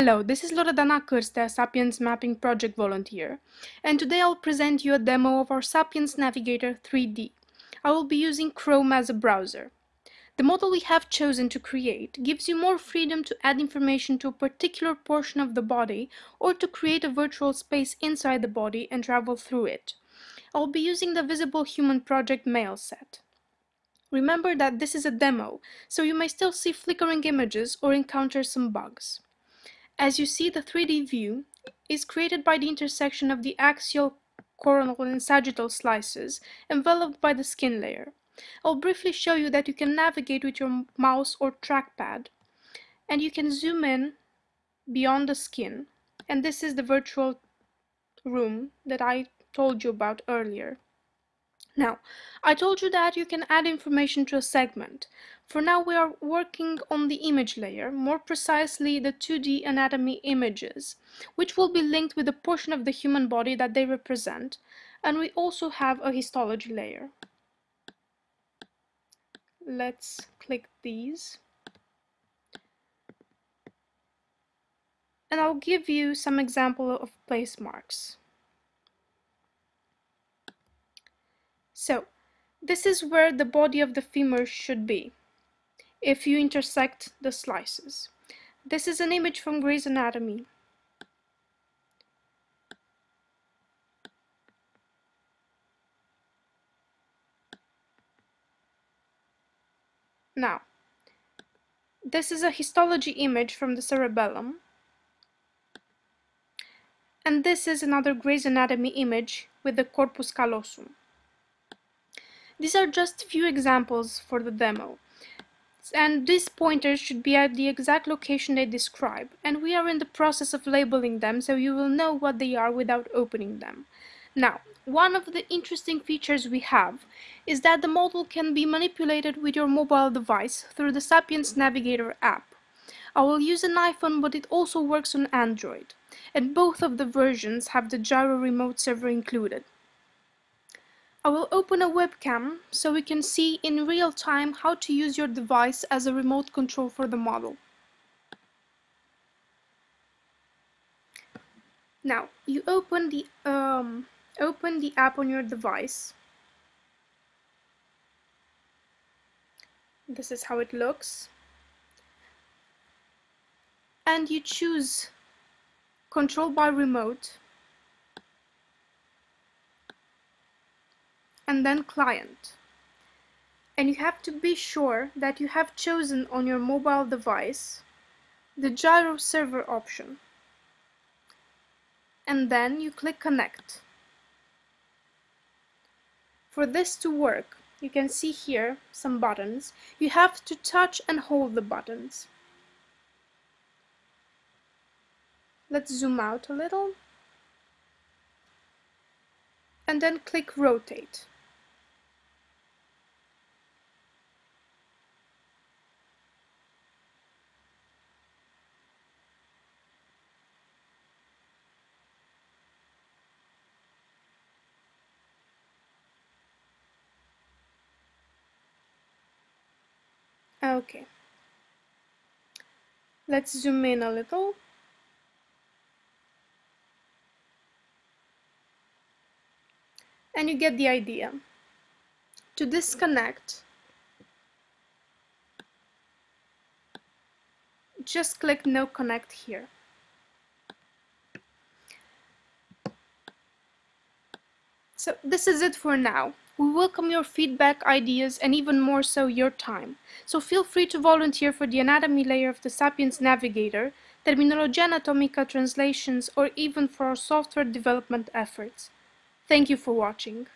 Hello, this is Loredana Cârstea, Sapiens Mapping Project Volunteer, and today I'll present you a demo of our Sapiens Navigator 3D. I will be using Chrome as a browser. The model we have chosen to create gives you more freedom to add information to a particular portion of the body or to create a virtual space inside the body and travel through it. I'll be using the Visible Human Project male set. Remember that this is a demo, so you may still see flickering images or encounter some bugs. As you see, the 3D view is created by the intersection of the axial, coronal, and sagittal slices enveloped by the skin layer. I'll briefly show you that you can navigate with your mouse or trackpad, and you can zoom in beyond the skin, and this is the virtual room that I told you about earlier. Now, I told you that you can add information to a segment. For now we are working on the image layer, more precisely the 2D anatomy images, which will be linked with a portion of the human body that they represent, and we also have a histology layer. Let's click these. And I'll give you some example of place marks. So, this is where the body of the femur should be, if you intersect the slices. This is an image from Gray's Anatomy. Now, this is a histology image from the cerebellum. And this is another Gray's Anatomy image with the corpus callosum. These are just a few examples for the demo. And these pointers should be at the exact location they describe, and we are in the process of labeling them so you will know what they are without opening them. Now, one of the interesting features we have is that the model can be manipulated with your mobile device through the Sapiens Navigator app. I will use an iPhone but it also works on Android, and both of the versions have the gyro remote server included. I will open a webcam so we can see in real time how to use your device as a remote control for the model. Now, you open the, um, open the app on your device. This is how it looks. And you choose control by remote and then client. And you have to be sure that you have chosen on your mobile device the gyro server option. And then you click connect. For this to work, you can see here some buttons. You have to touch and hold the buttons. Let's zoom out a little. And then click rotate. Ah, okay. Let's zoom in a little. And you get the idea. To disconnect, just click no connect here. So this is it for now. We welcome your feedback, ideas, and even more so your time. So feel free to volunteer for the anatomy layer of the Sapiens Navigator, Terminologia Anatomica translations, or even for our software development efforts. Thank you for watching.